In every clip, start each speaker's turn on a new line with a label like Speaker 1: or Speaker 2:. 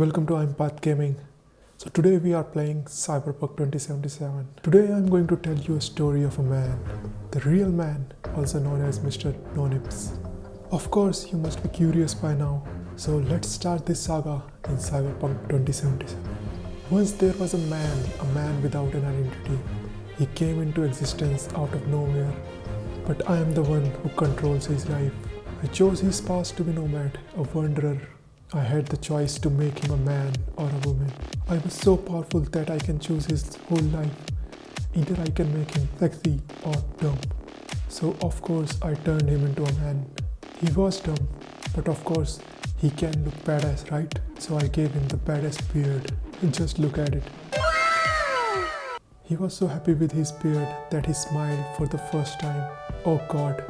Speaker 1: Welcome to Empath Gaming. So today we are playing Cyberpunk 2077. Today I'm going to tell you a story of a man, the real man, also known as Mr. Nonips. Of course, you must be curious by now. So let's start this saga in Cyberpunk 2077. Once there was a man, a man without an identity. He came into existence out of nowhere. But I am the one who controls his life. I chose his past to be nomad, a wanderer. I had the choice to make him a man or a woman. I was so powerful that I can choose his whole life. Either I can make him sexy or dumb. So of course I turned him into a man. He was dumb, but of course he can look badass, right? So I gave him the badass beard. Just look at it. He was so happy with his beard that he smiled for the first time. Oh god,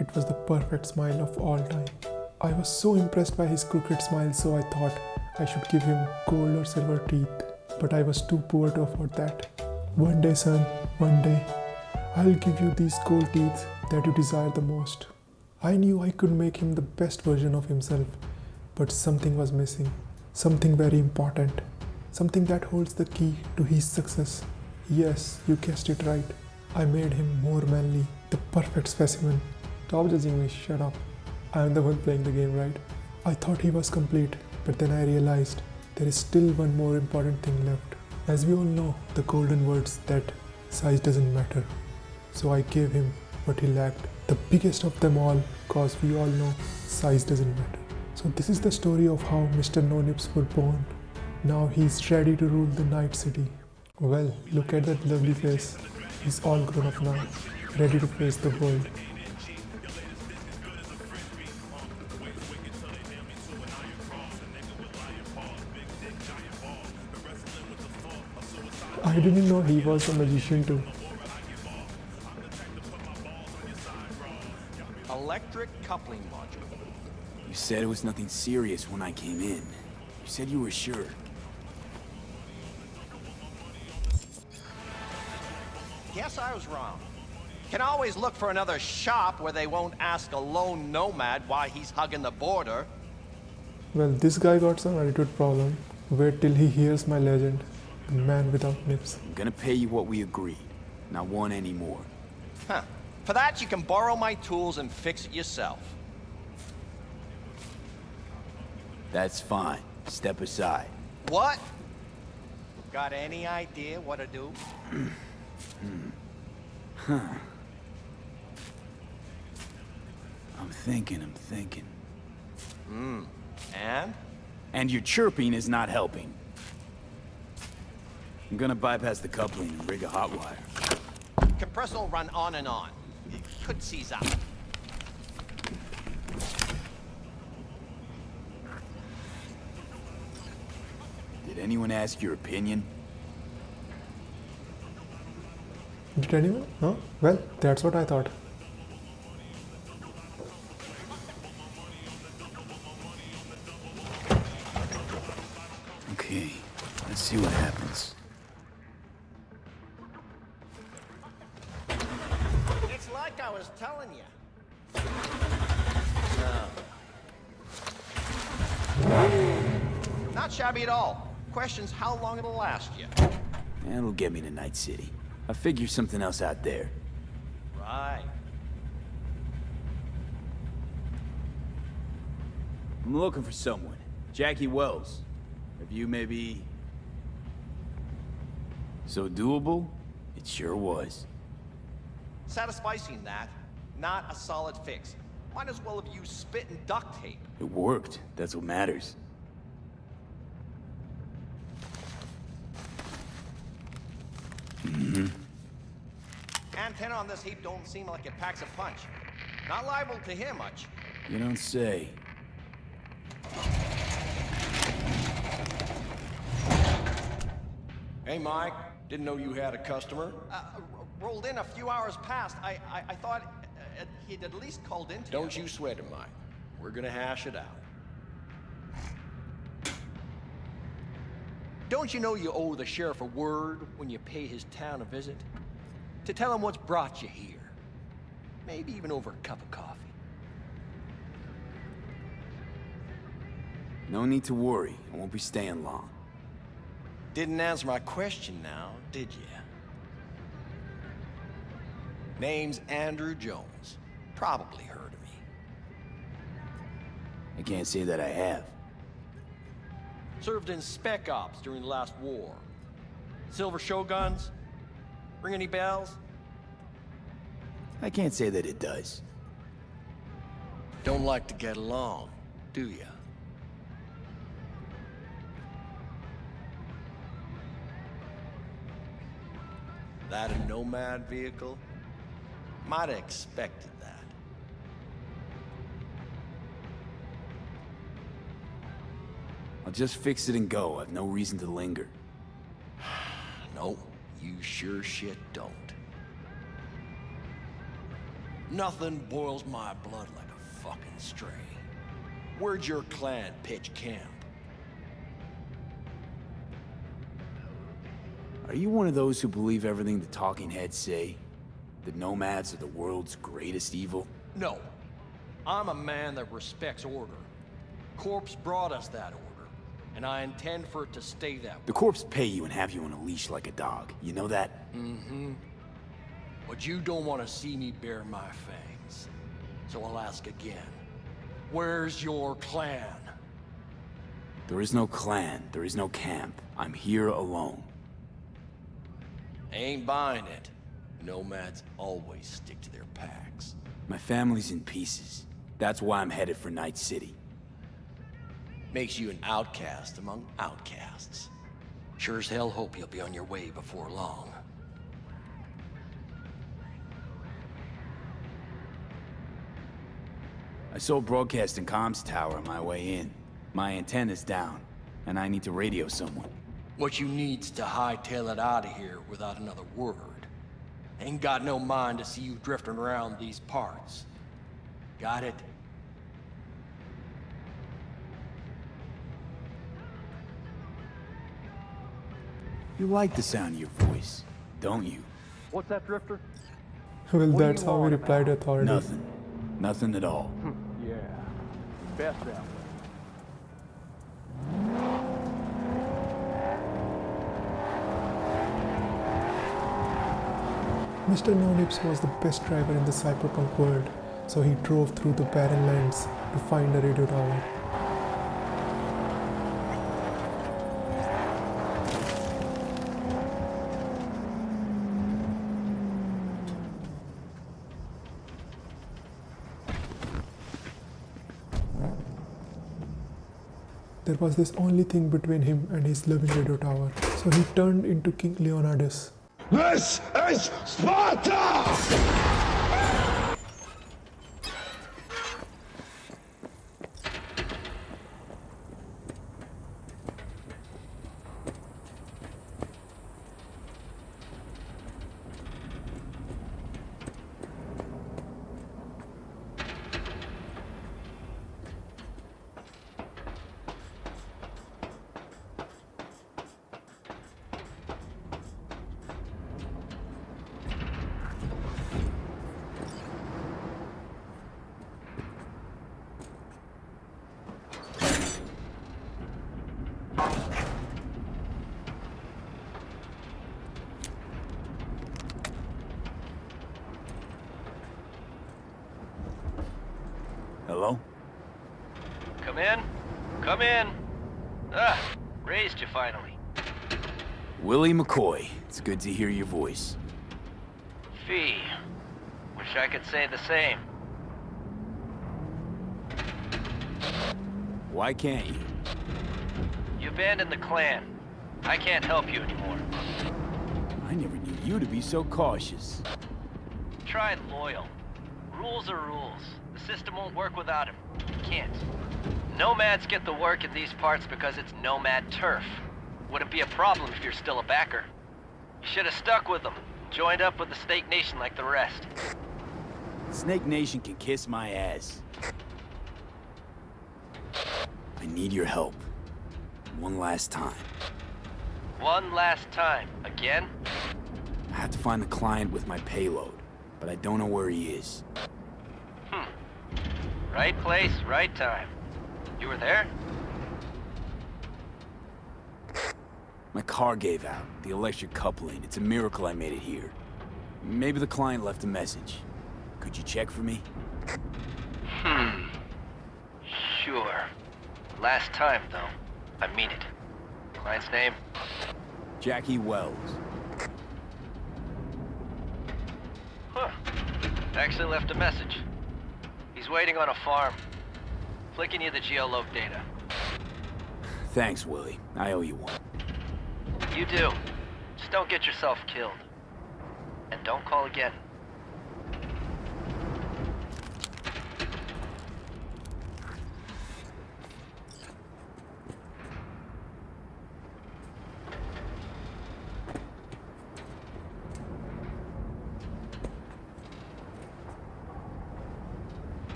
Speaker 1: it was the perfect smile of all time. I was so impressed by his crooked smile so I thought I should give him gold or silver teeth. But I was too poor to afford that. One day son, one day, I'll give you these gold teeth that you desire the most. I knew I could make him the best version of himself, but something was missing. Something very important. Something that holds the key to his success. Yes, you guessed it right. I made him more manly, the perfect specimen. Stop judging me, shut up. I am the one playing the game, right? I thought he was complete, but then I realized there is still one more important thing left. As we all know, the golden words that size doesn't matter. So I gave him what he lacked, the biggest of them all, cause we all know size doesn't matter. So this is the story of how Mr. No Nips were born. Now he's ready to rule the night city. Well, look at that lovely face. He's all grown up now, ready to face the world. I didn't know he was a magician too.
Speaker 2: Electric coupling module.
Speaker 3: You said it was nothing serious when I came in. You said you were sure.
Speaker 2: Guess I was wrong. Can always look for another shop where they won't ask a lone nomad why he's hugging the border.
Speaker 1: Well, this guy got some attitude problem. Wait till he hears my legend, the man without nips.
Speaker 3: I'm gonna pay you what we agreed. Not one anymore.
Speaker 2: Huh. For that, you can borrow my tools and fix it yourself.
Speaker 3: That's fine. Step aside.
Speaker 2: What? Got any idea what to do? Huh.
Speaker 3: I'm thinking, I'm thinking. Hmm.
Speaker 2: And?
Speaker 3: And your chirping is not helping. I'm gonna bypass the coupling and rig a hot wire.
Speaker 2: Compressor will run on and on. It could seize up.
Speaker 3: Did anyone ask your opinion?
Speaker 1: Did anyone? Huh? Well, that's what I thought.
Speaker 3: Okay, let's see what happens.
Speaker 2: Shabby at all. Question's how long it'll last you.
Speaker 3: That'll get me to Night City. I'll figure something else out there.
Speaker 2: Right.
Speaker 3: I'm looking for someone. Jackie Wells. Have you maybe... So doable? It sure was.
Speaker 2: Satisficing that, not a solid fix. Might as well have used spit and duct tape.
Speaker 3: It worked. That's what matters.
Speaker 2: Antenna on this heap don't seem like it packs a punch. Not liable to hear much.
Speaker 3: You don't say.
Speaker 4: Hey, Mike. Didn't know you had a customer.
Speaker 2: Uh, rolled in a few hours past. I, I, I thought uh, he'd at least called in to
Speaker 4: Don't you sweat it, Mike. We're gonna hash it out.
Speaker 2: Don't you know you owe the sheriff a word when you pay his town a visit? To tell him what's brought you here. Maybe even over a cup of coffee.
Speaker 3: No need to worry. I won't be staying long.
Speaker 4: Didn't answer my question now, did you? Name's Andrew Jones. Probably heard of me.
Speaker 3: I can't say that I have.
Speaker 4: Served in Spec Ops during the last war. Silver Shoguns? Ring any bells?
Speaker 3: I can't say that it does.
Speaker 4: Don't like to get along, do ya? That a Nomad vehicle? Might have expected that.
Speaker 3: I'll just fix it and go. I've no reason to linger.
Speaker 4: No, you sure shit don't. Nothing boils my blood like a fucking stray. Where'd your clan pitch camp?
Speaker 3: Are you one of those who believe everything the talking heads say? That nomads are the world's greatest evil?
Speaker 4: No. I'm a man that respects order. Corpos brought us that order, and I intend for it to stay that way.
Speaker 3: The corpos pay you and have you on a leash like a dog. You know that? Mm-hmm.
Speaker 4: But you don't want to see me bare my fangs. So I'll ask again. Where's your clan?
Speaker 3: There is no clan. There is no camp. I'm here alone.
Speaker 4: Ain't buying it. Nomads always stick to their packs.
Speaker 3: My family's in pieces. That's why I'm headed for Night City.
Speaker 4: Makes you an outcast among outcasts. Sure as hell hope you'll be on your way before long.
Speaker 3: I sold broadcasting comms tower on my way in. My antenna's down, and I need to radio someone.
Speaker 4: What you need's to hightail it out of here without another word. Ain't got no mind to see you drifting around these parts. Got it?
Speaker 3: You like the sound of your voice, don't you?
Speaker 5: What's that, Drifter?
Speaker 1: Well,
Speaker 5: What
Speaker 1: that's how we
Speaker 5: want
Speaker 1: replied to authorities.
Speaker 3: Nothing. Nothing at all. Hmm.
Speaker 5: Yeah. Best that way.
Speaker 1: Mr. Nonips was the best driver in the cyberpunk world, so he drove through the barren lands to find a radio tower. There was this only thing between him and his loving radio tower, so he turned into King Leonidas.
Speaker 6: This is Sparta!
Speaker 3: Hello?
Speaker 7: Come in. Come in. Ah, raised you finally.
Speaker 3: Willie McCoy. It's good to hear your voice.
Speaker 7: Fee. Wish I could say the same.
Speaker 3: Why can't you?
Speaker 7: You abandoned the clan. I can't help you anymore.
Speaker 3: I never knew you to be so cautious.
Speaker 7: Try loyal. Rules are rules. The system won't work without him. It can't. Nomads get the work in these parts because it's nomad turf. Wouldn't be a problem if you're still a backer. You should have stuck with them. Joined up with the Snake Nation like the rest.
Speaker 3: Snake Nation can kiss my ass. I need your help. One last time.
Speaker 7: One last time. Again?
Speaker 3: I have to find the client with my payload, but I don't know where he is. Hmm.
Speaker 7: Right place, right time. You were there?
Speaker 3: My car gave out. The electric coupling. It's a miracle I made it here. Maybe the client left a message. Could you check for me?
Speaker 7: Hmm. Sure. Last time, though. I mean it. Client's name?
Speaker 3: Jackie Wells.
Speaker 7: Huh. Actually left a message. He's waiting on a farm. Flicking you the geoloc data.
Speaker 3: Thanks, Willie. I owe you one.
Speaker 7: You do. Just don't get yourself killed. And don't call again.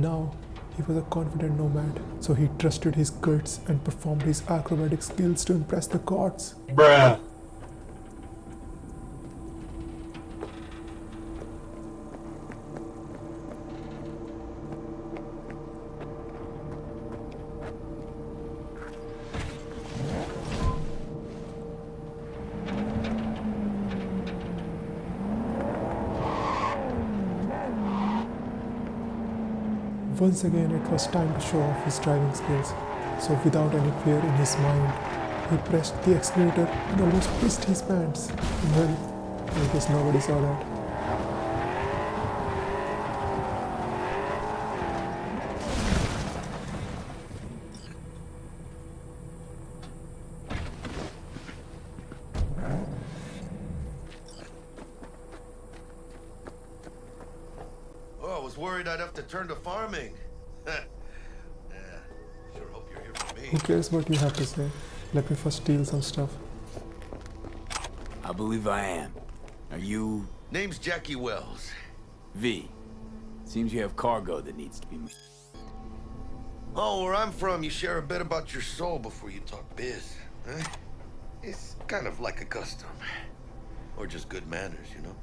Speaker 1: Now, he was a confident nomad, so he trusted his guts and performed his acrobatic skills to impress the gods.
Speaker 6: Bruh.
Speaker 1: Once again, it was time to show off his driving skills. So, without any fear in his mind, he pressed the accelerator and almost pissed his pants. Well, I guess nobody saw that.
Speaker 8: Oh, I was worried I'd have to turn to farming.
Speaker 1: Who cares what you have to say? Let me first steal some stuff.
Speaker 3: I believe I am. Are you...
Speaker 8: Name's Jackie Wells.
Speaker 3: V? Seems you have cargo that needs to be moved.
Speaker 8: Oh, where I'm from, you share a bit about your soul before you talk biz. Huh? It's kind of like a custom. Or just good manners, you know?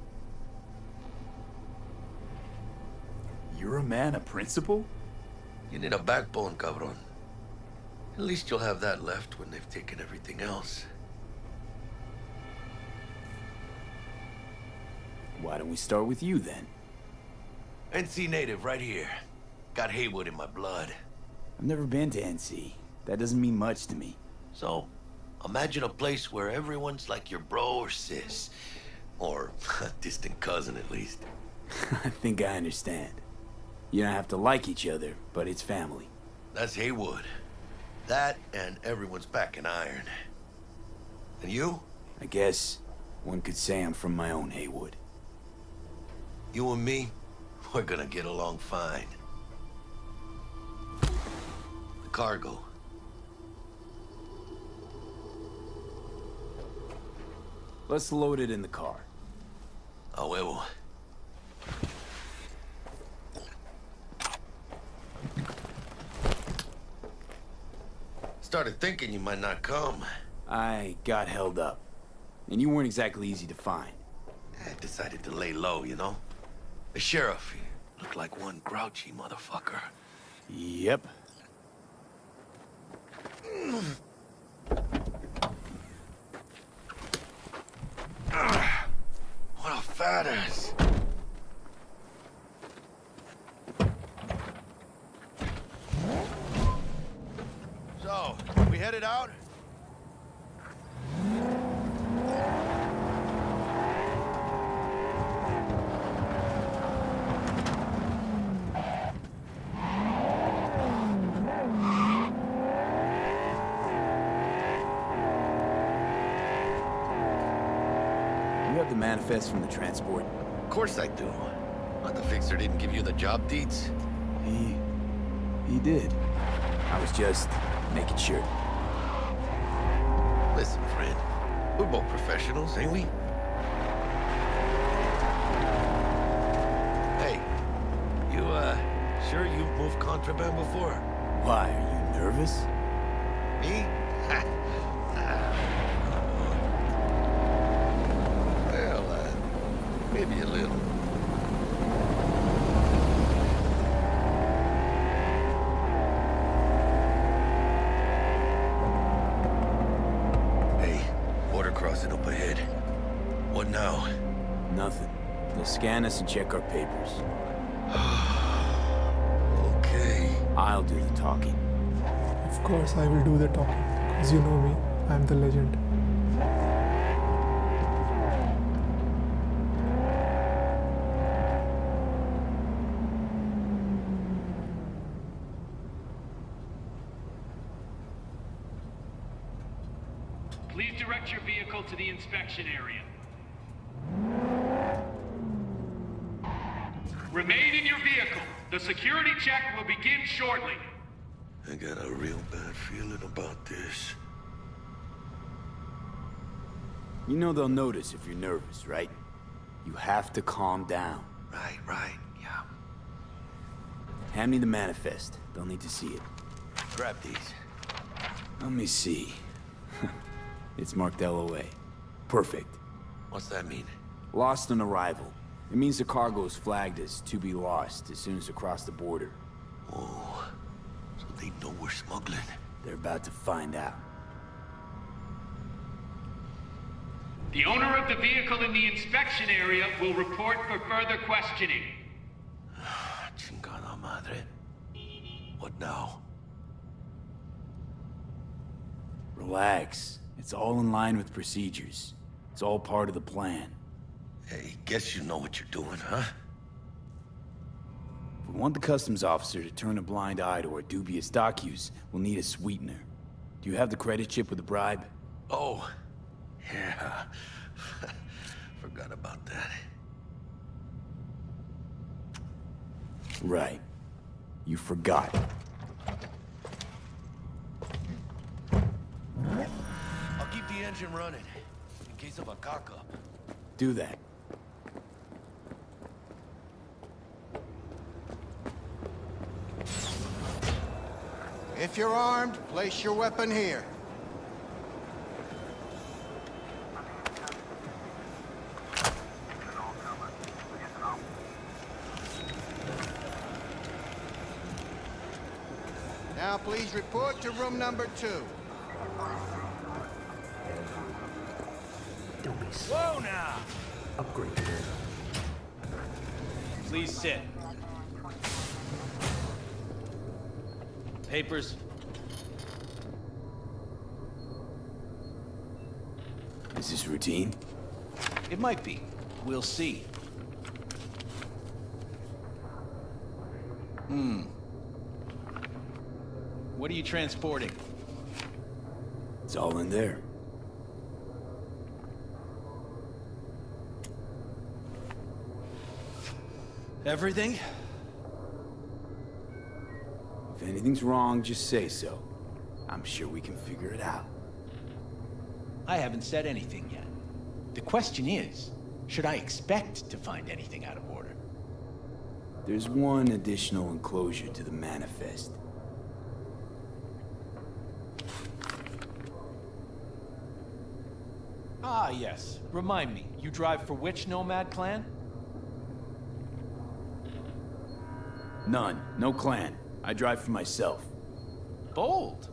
Speaker 3: You're a man of principle?
Speaker 8: You need a backbone, cabron. At least you'll have that left when they've taken everything else.
Speaker 3: Why don't we start with you, then?
Speaker 8: NC native, right here. Got Heywood in my blood.
Speaker 3: I've never been to NC. That doesn't mean much to me.
Speaker 8: So, imagine a place where everyone's like your bro or sis. Or a distant cousin, at least.
Speaker 3: I think I understand. You don't have to like each other, but it's family.
Speaker 8: That's Heywood. That and everyone's back in iron. And you?
Speaker 3: I guess one could say I'm from my own Heywood.
Speaker 8: You and me, we're gonna get along fine. The cargo.
Speaker 3: Let's load it in the car.
Speaker 8: A huevo. Started thinking you might not come.
Speaker 3: I got held up. And you weren't exactly easy to find.
Speaker 8: I decided to lay low, you know? The sheriff, he looked like one grouchy motherfucker.
Speaker 3: Yep.
Speaker 8: What a fat ass. So, we headed out?
Speaker 3: You have the manifest from the transport.
Speaker 8: Of course I do. But the fixer didn't give you the job deeds?
Speaker 3: He... he did. I was just making sure.
Speaker 8: Listen. Friend. We're both professionals, ain't we? Hey, you, uh, sure you've moved contraband before?
Speaker 3: Why, are you nervous?
Speaker 8: Me? well, uh, maybe a little. Hey, border crossing up ahead. What now?
Speaker 3: Nothing. They'll scan us and check our papers.
Speaker 8: Okay.
Speaker 3: I'll do the talking.
Speaker 1: Of course, I will do the talking. Because you know me, I'm the legend.
Speaker 6: Please direct your vehicle to the inspection area. Remain in your vehicle. The security check will begin shortly.
Speaker 8: I got a real bad feeling about this.
Speaker 3: You know they'll notice if you're nervous, right? You have to calm down.
Speaker 8: Right, right, yeah.
Speaker 3: Hand me the manifest. They'll need to see it.
Speaker 8: Grab these.
Speaker 3: Let me see. it's marked LOA. Perfect.
Speaker 8: What's that mean?
Speaker 3: Lost on arrival. It means the cargo is flagged as to be lost as soon as it across the border.
Speaker 8: Oh, so they know we're smuggling.
Speaker 3: They're about to find out.
Speaker 6: The owner of the vehicle in the inspection area will report for further questioning.
Speaker 8: Chingada madre. What now?
Speaker 3: Relax. It's all in line with procedures. It's all part of the plan.
Speaker 8: Hey, guess you know what you're doing, huh?
Speaker 3: If we want the customs officer to turn a blind eye to our dubious dock use, we'll need a sweetener. Do you have the credit chip with the bribe?
Speaker 8: Oh, yeah. Forgot about that.
Speaker 3: Right. You forgot.
Speaker 8: I'll keep the engine running, in case of a cock-up.
Speaker 3: Do that.
Speaker 9: If you're armed, place your weapon here. Now please report to room number two.
Speaker 7: Whoa now! Upgrade. Please sit. Papers?
Speaker 3: Is this routine?
Speaker 7: It might be. We'll see. Hmm. What are you transporting?
Speaker 3: It's all in there.
Speaker 7: Everything?
Speaker 3: If anything's wrong, just say so. I'm sure we can figure it out.
Speaker 10: I haven't said anything yet. The question is, should I expect to find anything out of order?
Speaker 3: There's one additional enclosure to the manifest.
Speaker 10: Ah, yes. Remind me, you drive for which Nomad clan?
Speaker 3: None. No clan. I drive for myself.
Speaker 10: Bold.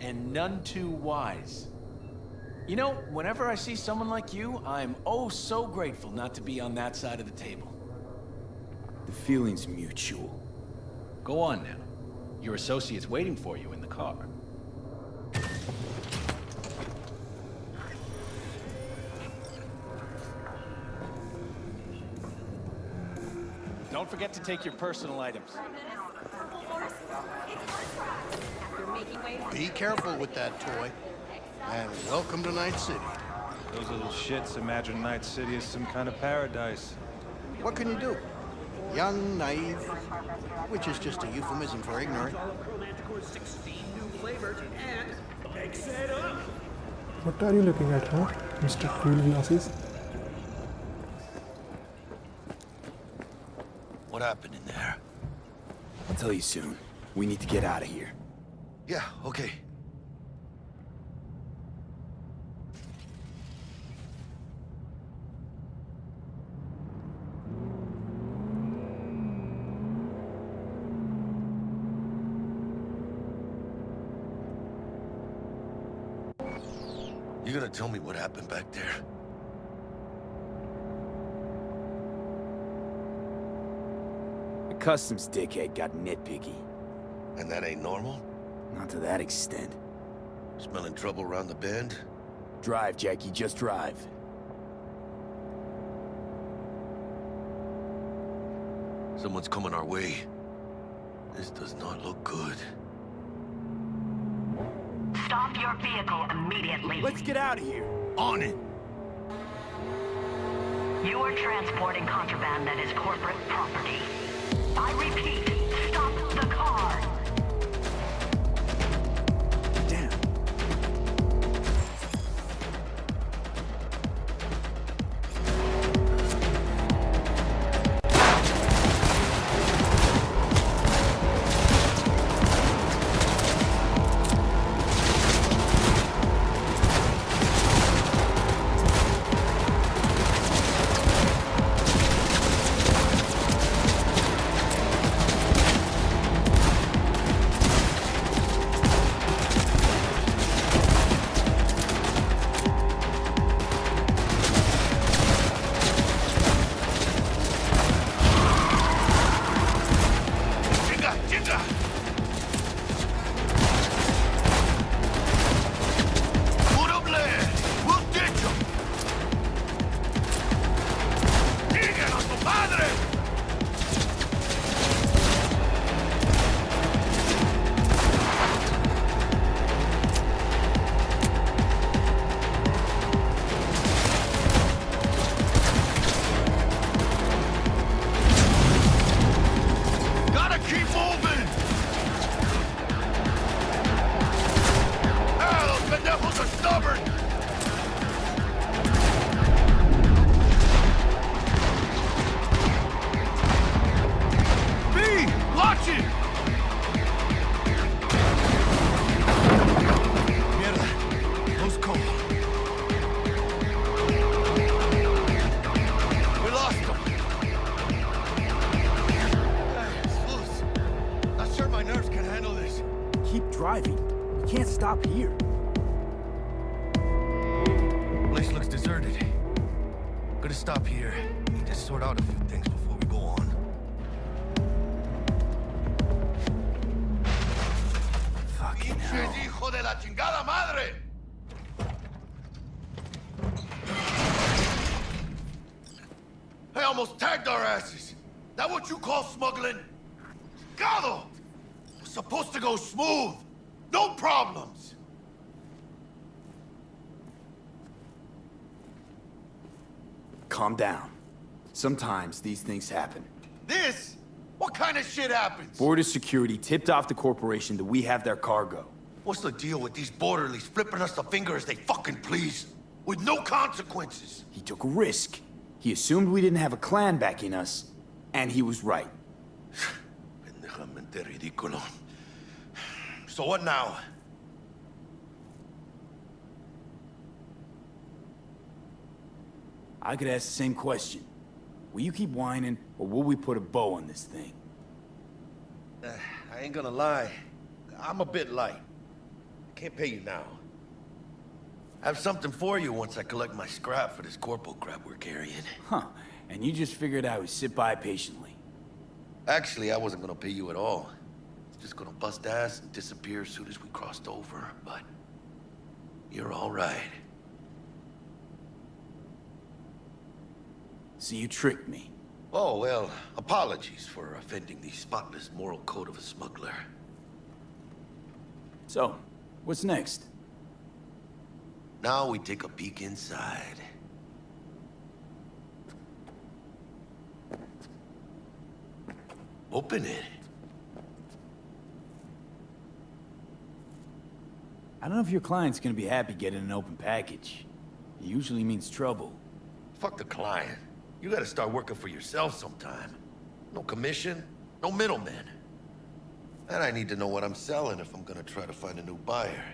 Speaker 10: And none too wise. You know, whenever I see someone like you, I'm oh so grateful not to be on that side of the table.
Speaker 3: The feeling's mutual.
Speaker 10: Go on now. Your associate's waiting for you in the car. Don't forget to take your personal items.
Speaker 9: Be careful with that toy. And welcome to Night City.
Speaker 11: Those little shits imagine Night City is some kind of paradise.
Speaker 9: What can you do? Young, naive, which is just a euphemism for ignorant.
Speaker 1: What are you looking at, huh, Mr. Cool Glasses?
Speaker 8: What happened in there?
Speaker 3: I'll tell you soon. We need to get out of here.
Speaker 8: Yeah, okay. You gonna tell me what happened back there?
Speaker 3: The customs dickhead got nitpicky.
Speaker 8: And that ain't normal?
Speaker 3: Not to that extent.
Speaker 8: Smelling trouble around the bend?
Speaker 3: Drive, Jackie, just drive.
Speaker 8: Someone's coming our way. This does not look good.
Speaker 12: Stop your vehicle immediately.
Speaker 3: Let's get out of here.
Speaker 8: On it!
Speaker 12: You are transporting contraband that is corporate property. I repeat, stop the car.
Speaker 8: Chingada madre! I almost tagged our asses. That what you call smuggling? Gado! Was supposed to go smooth. No problems.
Speaker 3: Calm down. Sometimes these things happen.
Speaker 8: This? What kind of shit happens?
Speaker 3: Border security tipped off the corporation that we have their cargo.
Speaker 8: What's the deal with these borderlies flipping us the finger as they fucking please? With no consequences.
Speaker 3: He took a risk. He assumed we didn't have a clan backing us, and he was right.
Speaker 8: So what now?
Speaker 3: I could ask the same question. Will you keep whining, or will we put a bow on this thing?
Speaker 8: Uh, I ain't gonna lie. I'm a bit light. Can't pay you now. I have something for you once I collect my scrap for this corporal crap we're carrying.
Speaker 3: Huh. And you just figured I would sit by patiently.
Speaker 8: Actually, I wasn't gonna pay you at all. Just gonna bust ass and disappear as soon as we crossed over, but... You're all right.
Speaker 3: So you tricked me.
Speaker 8: Oh, well, apologies for offending the spotless moral code of a smuggler.
Speaker 3: So, what's next?
Speaker 8: Now we take a peek inside. Open it.
Speaker 3: I don't know if your client's gonna be happy getting an open package. It usually means trouble.
Speaker 8: Fuck the client. You gotta start working for yourself sometime. No commission, no middleman. And I need to know what I'm selling if I'm gonna try to find a new buyer.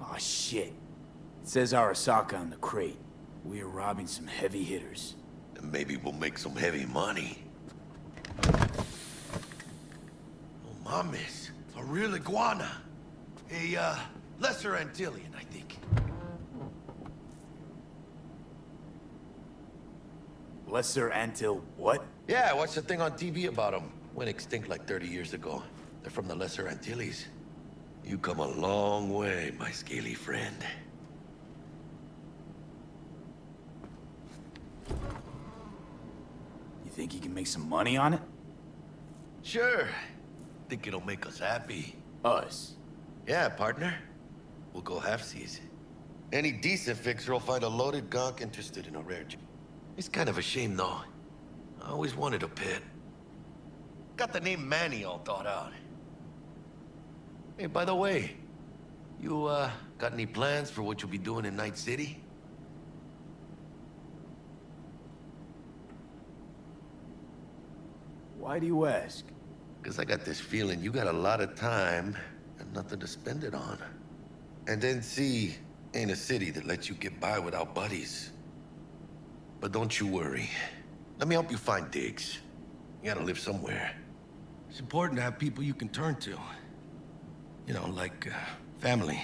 Speaker 3: Oh shit. It says Arasaka on the crate. We are robbing some heavy hitters.
Speaker 8: And maybe we'll make some heavy money. Oh, mames. A real iguana. A, uh, lesser Antillean, I think.
Speaker 3: Lesser Antil what?
Speaker 8: Yeah, I watched a thing on TV about them. Went extinct like 30 years ago. They're from the Lesser Antilles. You come a long way, my scaly friend.
Speaker 3: You think you can make some money on it?
Speaker 8: Sure. Think it'll make us happy.
Speaker 3: Us?
Speaker 8: Yeah, partner. We'll go halfsies. Any decent fixer will find a loaded gonk interested in a rare j- It's kind of a shame, though. I always wanted a pet. Got the name Manny all thought out. Hey, by the way, you, uh, got any plans for what you'll be doing in Night City?
Speaker 3: Why do you ask?
Speaker 8: Because I got this feeling you got a lot of time and nothing to spend it on. And then see, ain't a city that lets you get by without buddies. But don't you worry. Let me help you find digs. You gotta live somewhere. It's important to have people you can turn to. You know, like, uh, family.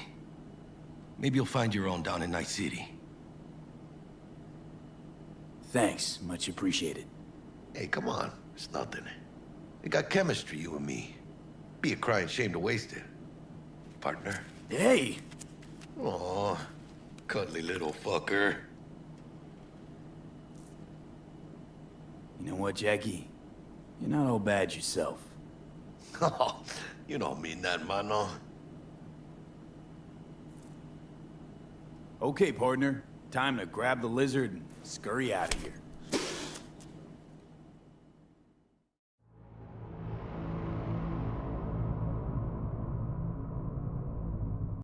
Speaker 8: Maybe you'll find your own down in Night City.
Speaker 3: Thanks, much appreciated.
Speaker 8: Hey, come on. It's nothing. We got chemistry, you and me. Be a crying shame to waste it. Partner.
Speaker 3: Hey!
Speaker 8: Aw, cuddly little fucker.
Speaker 3: You know what, Jackie? You're not all bad yourself.
Speaker 8: Oh, you don't mean that, mano.
Speaker 3: Okay, partner. Time to grab the lizard and scurry out of here.